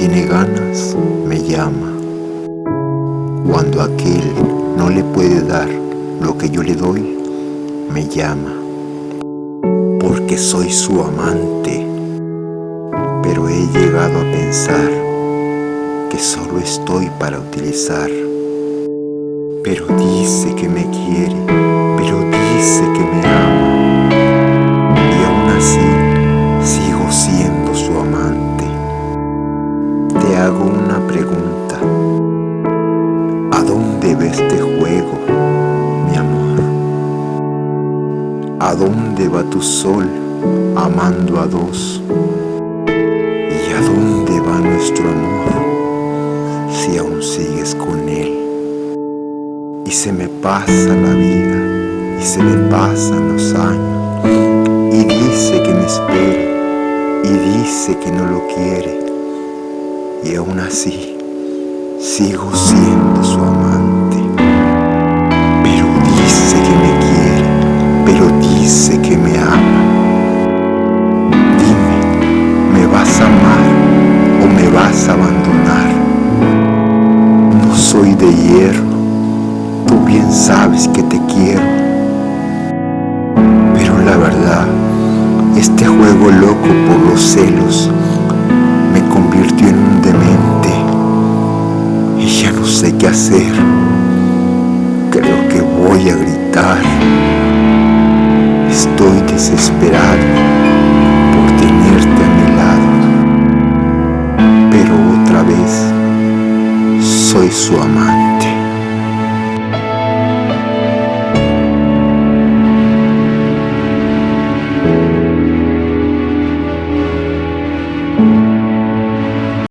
tiene ganas, me llama. Cuando aquel no le puede dar lo que yo le doy, me llama. Porque soy su amante. Pero he llegado a pensar que solo estoy para utilizar. Pero dice que me quiere, hago una pregunta. ¿A dónde va este juego, mi amor? ¿A dónde va tu sol amando a dos? ¿Y a dónde va nuestro amor si aún sigues con él? Y se me pasa la vida y se me pasan los años y dice que me espere y dice que no lo quiere y aún así sigo siendo su amante. Pero dice que me quiere, pero dice que me ama. Dime, ¿me vas a amar o me vas a abandonar? No soy de hierro, tú bien sabes que te quiero. Pero la verdad, este juego loco por los celos hacer. Creo que voy a gritar. Estoy desesperado por tenerte a mi lado, pero otra vez soy su amante.